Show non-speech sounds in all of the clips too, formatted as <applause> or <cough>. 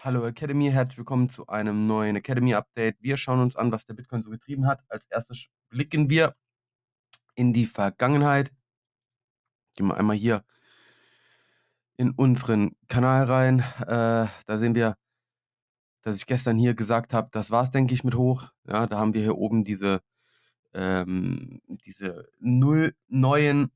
Hallo Academy, herzlich willkommen zu einem neuen Academy Update. Wir schauen uns an, was der Bitcoin so getrieben hat. Als erstes blicken wir in die Vergangenheit. Gehen wir einmal hier in unseren Kanal rein. Äh, da sehen wir, dass ich gestern hier gesagt habe, das war's, denke ich, mit hoch. Ja, da haben wir hier oben diese, ähm, diese null neuen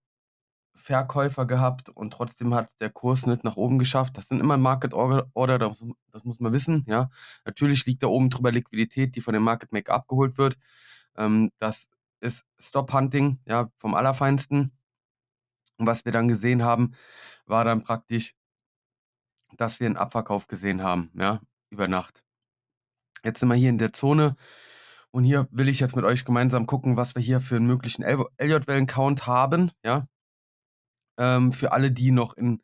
Verkäufer gehabt und trotzdem hat der Kurs nicht nach oben geschafft. Das sind immer Market Order, das, das muss man wissen. Ja, natürlich liegt da oben drüber Liquidität, die von dem Market Maker abgeholt wird. Ähm, das ist Stop Hunting, ja, vom Allerfeinsten. Und was wir dann gesehen haben, war dann praktisch, dass wir einen Abverkauf gesehen haben, ja, über Nacht. Jetzt sind wir hier in der Zone und hier will ich jetzt mit euch gemeinsam gucken, was wir hier für einen möglichen Elliott-Wellen-Count haben, ja. Ähm, für alle, die noch in,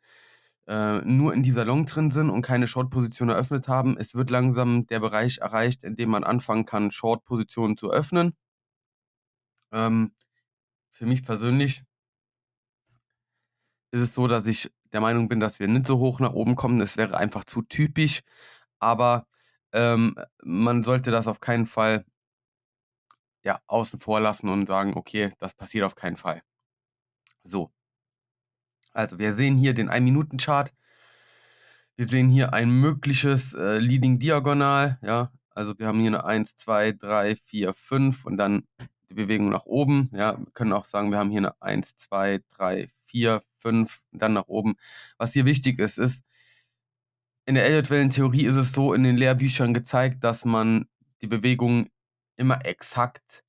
äh, nur in dieser Long drin sind und keine Short-Position eröffnet haben, es wird langsam der Bereich erreicht, in dem man anfangen kann, Short-Positionen zu öffnen. Ähm, für mich persönlich ist es so, dass ich der Meinung bin, dass wir nicht so hoch nach oben kommen. Es wäre einfach zu typisch, aber ähm, man sollte das auf keinen Fall ja, außen vor lassen und sagen, okay, das passiert auf keinen Fall. So. Also wir sehen hier den 1-Minuten-Chart. Wir sehen hier ein mögliches äh, Leading Diagonal, ja. Also wir haben hier eine 1, 2, 3, 4, 5 und dann die Bewegung nach oben. Ja, wir können auch sagen, wir haben hier eine 1, 2, 3, 4, 5 und dann nach oben. Was hier wichtig ist, ist, in der Elliott-Wellen-Theorie ist es so in den Lehrbüchern gezeigt, dass man die Bewegungen immer exakt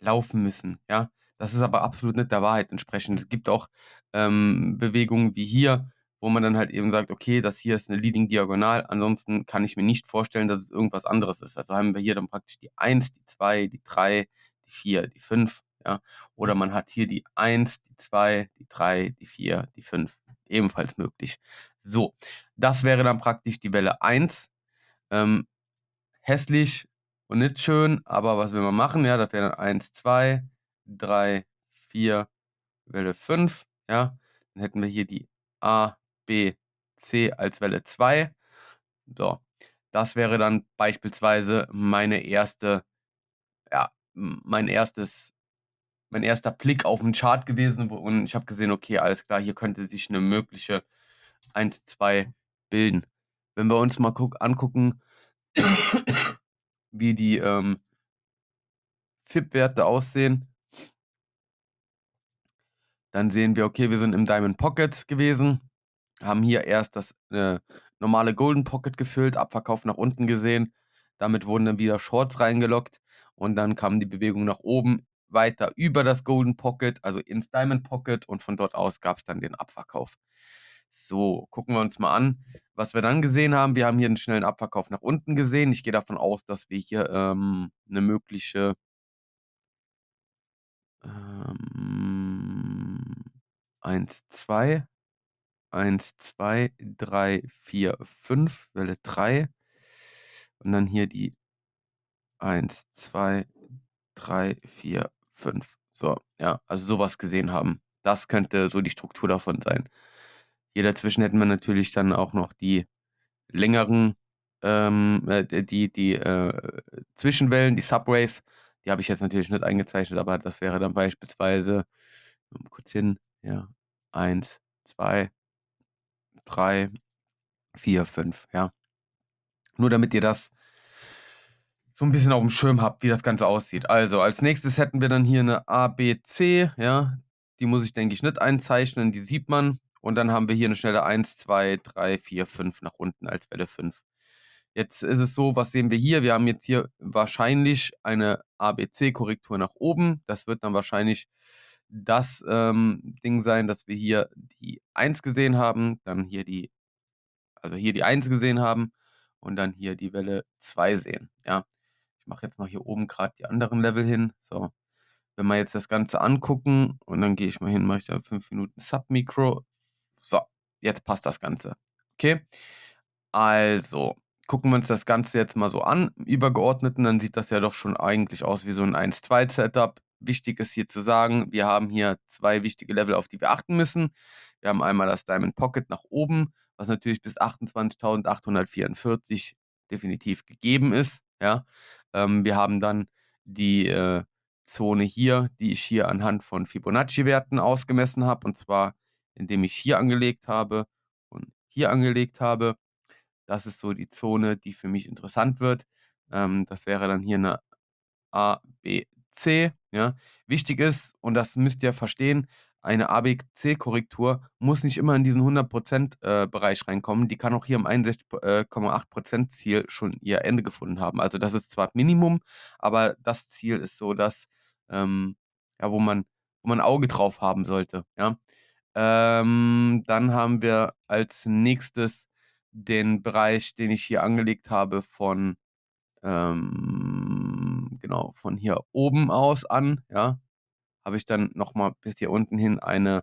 laufen müssen. Ja, das ist aber absolut nicht der Wahrheit entsprechend. Es gibt auch ähm, Bewegungen wie hier, wo man dann halt eben sagt, okay, das hier ist eine Leading Diagonal, ansonsten kann ich mir nicht vorstellen, dass es irgendwas anderes ist. Also haben wir hier dann praktisch die 1, die 2, die 3, die 4, die 5, ja. Oder man hat hier die 1, die 2, die 3, die 4, die 5. Ebenfalls möglich. So, das wäre dann praktisch die Welle 1. Ähm, hässlich und nicht schön, aber was will man machen? Ja, das wäre dann 1, 2, 3, 4, Welle 5, ja. Dann hätten wir hier die A, B, C als Welle 2. So, das wäre dann beispielsweise meine erste, ja, mein erstes, mein erster Blick auf den Chart gewesen und ich habe gesehen, okay, alles klar, hier könnte sich eine mögliche 1, 2 bilden. Wenn wir uns mal guck, angucken, wie die ähm, FIP-Werte aussehen, dann sehen wir, okay, wir sind im Diamond Pocket gewesen haben hier erst das äh, normale Golden Pocket gefüllt, Abverkauf nach unten gesehen. Damit wurden dann wieder Shorts reingelockt und dann kam die Bewegung nach oben weiter über das Golden Pocket, also ins Diamond Pocket und von dort aus gab es dann den Abverkauf. So, gucken wir uns mal an, was wir dann gesehen haben. Wir haben hier einen schnellen Abverkauf nach unten gesehen. Ich gehe davon aus, dass wir hier ähm, eine mögliche ähm, 1, 2 1, 2, 3, 4, 5, Welle 3. Und dann hier die 1, 2, 3, 4, 5. So, ja, also sowas gesehen haben. Das könnte so die Struktur davon sein. Hier dazwischen hätten wir natürlich dann auch noch die längeren, ähm, äh, die, die äh, Zwischenwellen, die Subways. Die habe ich jetzt natürlich nicht eingezeichnet, aber das wäre dann beispielsweise, kurz hin, ja, 1, 2, 3, 4, 5, ja. Nur damit ihr das so ein bisschen auf dem Schirm habt, wie das Ganze aussieht. Also, als nächstes hätten wir dann hier eine ABC, ja. Die muss ich, denke ich, nicht einzeichnen, die sieht man. Und dann haben wir hier eine schnelle 1, 2, 3, 4, 5 nach unten als Welle 5. Jetzt ist es so, was sehen wir hier? Wir haben jetzt hier wahrscheinlich eine ABC-Korrektur nach oben. Das wird dann wahrscheinlich das ähm, Ding sein, dass wir hier die 1 gesehen haben, dann hier die, also hier die 1 gesehen haben und dann hier die Welle 2 sehen. Ja, ich mache jetzt mal hier oben gerade die anderen Level hin. So, wenn wir jetzt das Ganze angucken und dann gehe ich mal hin, mache ich da 5 Minuten Submikro. So, jetzt passt das Ganze. Okay, also gucken wir uns das Ganze jetzt mal so an, Übergeordneten, dann sieht das ja doch schon eigentlich aus wie so ein 1-2-Setup wichtig ist hier zu sagen, wir haben hier zwei wichtige Level, auf die wir achten müssen. Wir haben einmal das Diamond Pocket nach oben, was natürlich bis 28.844 definitiv gegeben ist, ja. Ähm, wir haben dann die, äh, Zone hier, die ich hier anhand von Fibonacci-Werten ausgemessen habe, und zwar indem ich hier angelegt habe und hier angelegt habe. Das ist so die Zone, die für mich interessant wird. Ähm, das wäre dann hier 'ne A, B, C, ja. Wichtig ist, und das müsst ihr verstehen, eine A-B-C-Korrektur muss nicht immer in diesen 100% äh, reinkommen. Die kann auch hier im 61,8% Ziel schon ihr Ende gefunden haben. Also, das ist zwar Minimum, aber das Ziel ist so das, ähm, ja, wo man wo man 'n Auge drauf haben sollte, ja. Ähm, dann haben wir als Nächstes den Bereich, den ich hier angelegt habe von, ähm genau, von hier oben aus an, ja, habe ich dann noch mal bis hier unten hin eine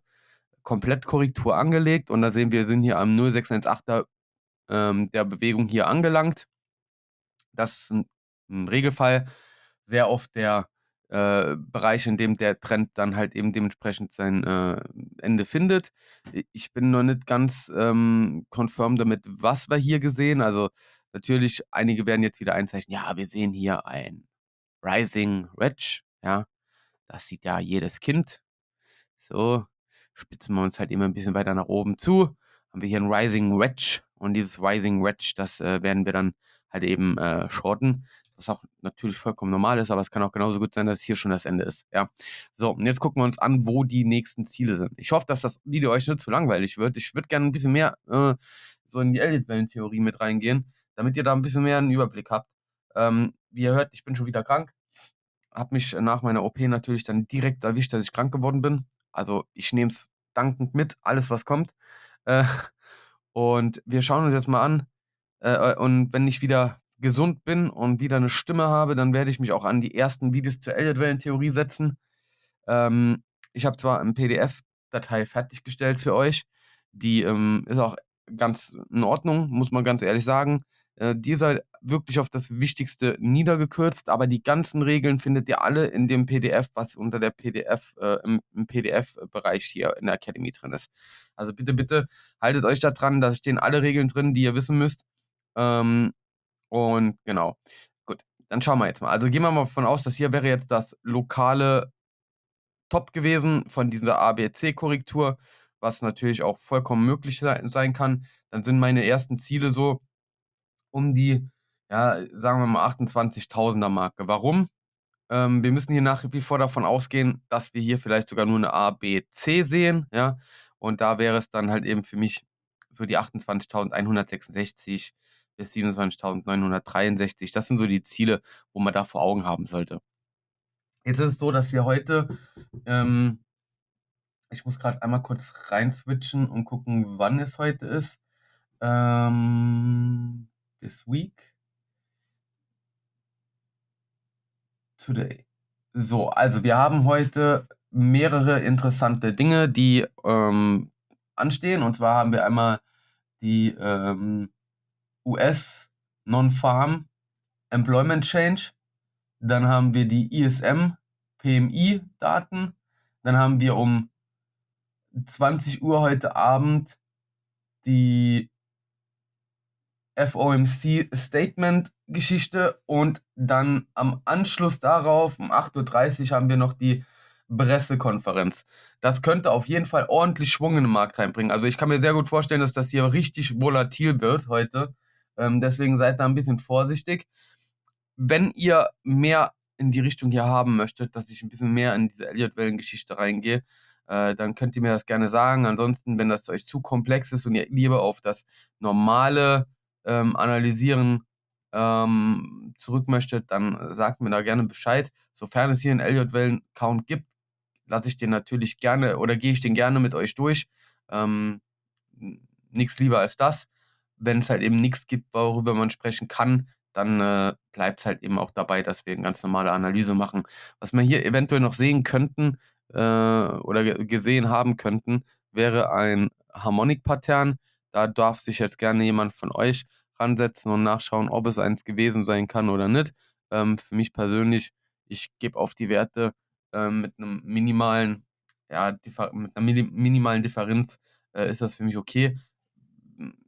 Komplettkorrektur angelegt und da sehen wir, wir sind hier am 0,618er, ähm, der Bewegung hier angelangt. Das ist 'n im Regelfall sehr oft der, äh, Bereich, in dem der Trend dann halt eben dementsprechend sein, äh, Ende findet. Ich bin noch nicht ganz, ähm, confirmed damit, was wir hier gesehen. Also, natürlich, einige werden jetzt wieder einzeichnen: „Ja, wir sehen hier ein Rising Wedge“, ja. Das sieht ja jedes Kind. So, spitzen wir uns halt immer 'n bisschen weiter nach oben zu, haben wir hier 'n Rising Wedge und dieses Rising Wedge, das, äh, werden wir dann halt eben, äh, shorten, was auch natürlich vollkommen normal ist, aber es kann auch genauso gut sein, dass hier schon das Ende ist, ja. So, und jetzt gucken wir uns an, wo die nächsten Ziele sind. Ich hoffe, dass das Video euch nicht zu langweilig wird. Ich würde gerne 'n bisschen mehr, äh, so in die Elliott-Wellentheorie mit reingehen, damit ihr da 'n bisschen mehr 'n Überblick habt. Ähm, wie ihr hört, ich bin schon wieder krank. Habe mich nach meiner OP natürlich dann direkt erwischt, dass ich krank geworden bin. Also, ich nehme es dankend mit, alles, was kommt. Äh, und wir schauen uns jetzt mal an, äh, äh, und wenn ich wieder gesund bin und wieder 'ne Stimme habe, dann werde ich mich auch an die ersten Videos zur Elliott-Wellentheorie setzen. Ähm, ich habe zwar 'n PDF-Datei fertiggestellt für euch, die, ähm, ist auch ganz in Ordnung, muss man ganz ehrlich sagen. Äh, die ist halt wirklich auf das Wichtigste niedergekürzt, aber die ganzen Regeln findet ihr alle in dem PDF, was unter der PDF äh, im im PDF-Bereich hier in der Academy drin ist. Also, bitte, bitte haltet euch da dran, da stehen alle Regeln drin, die ihr wissen müsst. Ähm, und genau. Gut, dann schauen wir jetzt mal. Also, gehen wir mal von aus, das hier wäre jetzt das lokale Top gewesen von dieser A-B-C-Korrektur, was natürlich auch vollkommen möglich sei sein kann. Dann sind meine ersten Ziele so um die, ja, sagen wir mal 28.000er Marke. Warum? Ähm, wir müssen hier nach wie vor davon ausgehen, dass wir hier vielleicht sogar nur 'ne A, B, C sehen, ja? Und da wäre es dann halt eben für mich so die 28.166 bis 27.963. Das sind so die Ziele, wo man da vor Augen haben sollte. Jetzt ist es so, dass wir heute, ähm ich muss grad einmal kurz rein switchen und gucken, wann es heute ist. Ähm, this week today. So, also wir haben heute mehrere interessante Dinge, die, ähm, anstehen. Und zwar haben wir einmal die, ähm, US Non-Farm Employment Change. Dann haben wir die ISM PMI-Daten. Dann haben wir um 20:00 heute Abend die FOMC Statement-Geschichte und dann am Anschluss darauf um 8:30 haben wir noch die Pressekonferenz. Das könnte auf jeden Fall ordentlich Schwung in den Markt reinbringen. Also, ich kann mir sehr gut vorstellen, dass das hier richtig volatil wird heute. Ähm, deswegen seid da 'n bisschen vorsichtig. Wenn ihr mehr in die Richtung hier haben möchtet, dass ich 'n bisschen mehr in diese Elliott-Wellen-Geschichte reingehe, äh, dann könnt ihr mir das gerne sagen. Ansonsten, wenn das euch zu komplex ist und ihr lieber auf das normale, ähm, Analysieren, ähm, zurück möchtet, dann sagt mir da gerne Bescheid. Sofern es hier 'n Elliott-Wellen-Count gibt, lasse ich den natürlich gerne oder gehe ich den gerne mit euch durch. Ähm, n nix lieber als das. Wenn's halt eben nix gibt, worüber man sprechen kann, dann, äh, bleibt's halt eben auch dabei, dass wir 'ne ganz normale Analyse machen. Was wir hier eventuell noch sehen könnten, äh, oder ge gesehen haben könnten, wäre ein Harmonic-Pattern. Da darf sich jetzt gerne jemand von euch ransetzen und nachschauen, ob es eins gewesen sein kann oder nicht. Ähm, für mich persönlich, ich gebe auf die Werte ähm, mit einem minimalen, ja, mit einer minimalen Differenz äh, ist das für mich okay.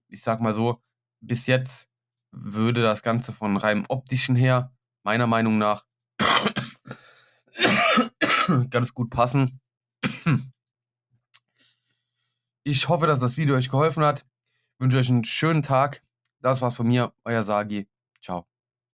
Ich sag mal so, bis jetzt würde das Ganze von reinem optischen her, meiner Meinung nach, <coughs> ganz gut passen. Ich hoffe, dass das Video euch geholfen hat. Wünsche euch einen schönen Tag. Das war's von mir, euer Sagi.